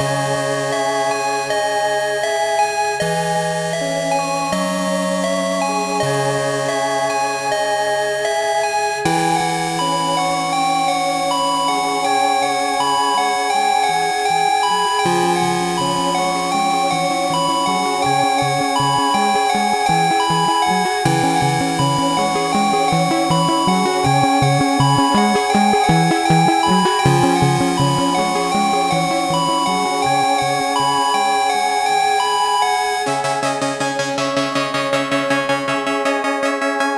love.